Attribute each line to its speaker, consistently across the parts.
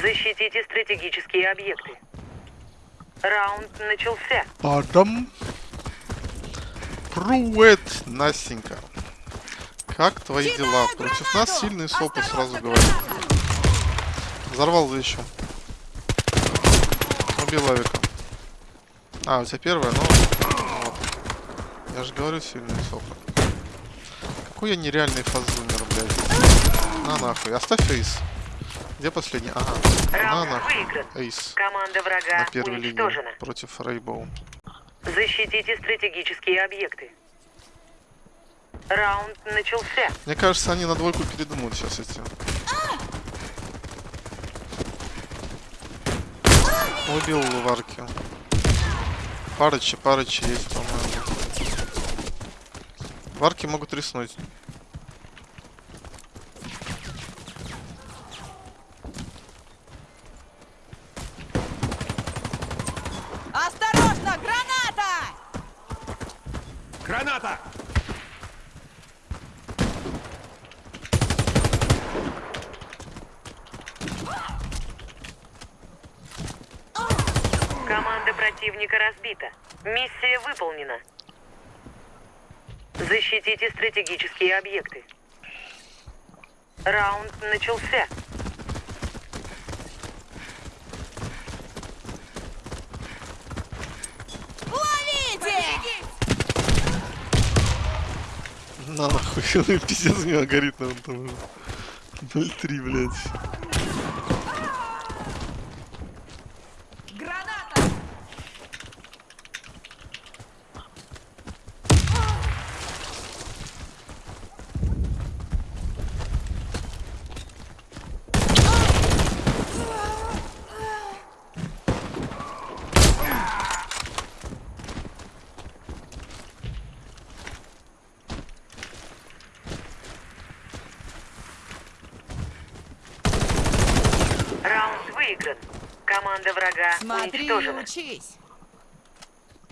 Speaker 1: Защитите стратегические объекты. Раунд начался.
Speaker 2: Падам. Привет, Настенька. Как твои дела? Против нас сильные сопы, сразу говорю. Взорвал за еще. Убил авика. А, у тебя первая, ну... Вот. Я же говорю, сильные сопы. Какой я нереальный фазумер, блядь. На нахуй. Оставь эйс. Где последний? Ага.
Speaker 1: Раунд выигран.
Speaker 2: Эйс.
Speaker 1: Команда врага
Speaker 2: На первой линии. Против Рейбоу.
Speaker 1: Защитите стратегические объекты. Раунд начался.
Speaker 2: Мне кажется, они на двойку передумают сейчас эти. Убил варки. Парычи, парычи есть, по-моему. Варки могут риснуть.
Speaker 3: Осторожно, граната!
Speaker 4: Граната!
Speaker 1: Команда противника разбита. Миссия выполнена. Защитите стратегические объекты. Раунд начался.
Speaker 3: Ловите!
Speaker 2: На нахуй, пиздец у него горит на там. 0,3, блядь.
Speaker 3: Граната!
Speaker 1: Раунд выигран. Команда врага
Speaker 3: Смотри
Speaker 1: уничтожена.
Speaker 3: учись.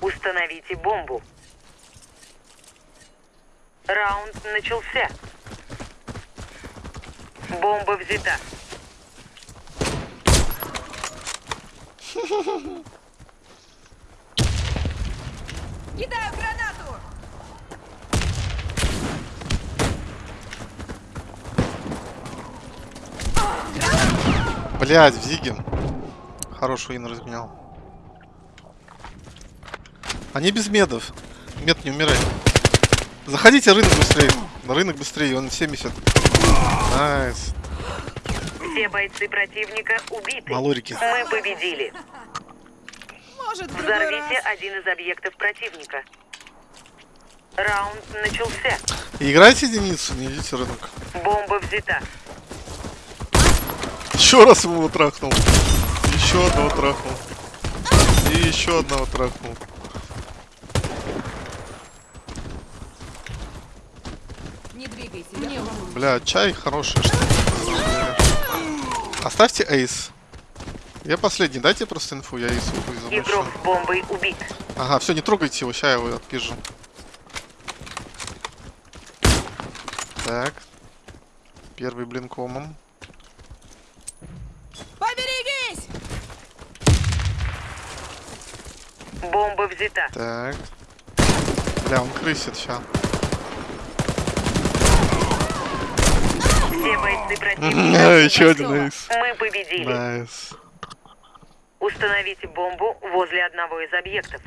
Speaker 1: Установите бомбу. Раунд начался. Бомба взята.
Speaker 3: Кидаю гранату!
Speaker 2: Блядь, в Зиге. Хороший ин разменял. Они без медов. Мед не умирает. Заходите рынок быстрее. На рынок быстрее, он 70. Найс.
Speaker 1: Все бойцы противника убиты.
Speaker 2: Малорики.
Speaker 1: Мы победили.
Speaker 3: Может,
Speaker 1: Взорвите
Speaker 3: раз.
Speaker 1: один из объектов противника. Раунд начался.
Speaker 2: Играйте единицу, не идите рынок.
Speaker 1: Бомба взята.
Speaker 2: Еще раз ему его трахнул. Еще одного трахнул. И еще одного трахнул.
Speaker 3: Не двигайся. Мне.
Speaker 2: Бля, чай хороший. Что Оставьте эйс. Я последний, дайте просто инфу, я эйс заношу.
Speaker 1: Игрок с бомбой убит.
Speaker 2: Ага, все, не трогайте его, сейчас я его отпижу. Так. Первый блин комом.
Speaker 1: Бомба взята.
Speaker 2: Так. Бля, он крысит сейчас.
Speaker 1: Все бойцы противника.
Speaker 2: Еще один ace.
Speaker 1: Мы победили.
Speaker 2: Nice.
Speaker 1: Установите бомбу возле одного из объектов.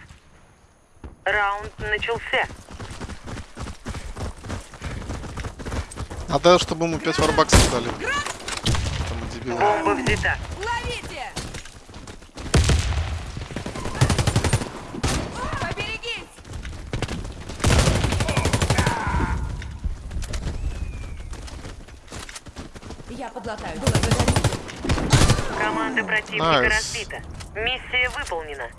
Speaker 1: Раунд начался.
Speaker 2: Надо, чтобы ему 5 варбаксов дали. Там дебилы.
Speaker 1: Бомба взята.
Speaker 3: Ловите! Я подлатаю. Благодарю.
Speaker 1: Команда противника разбита. Миссия выполнена.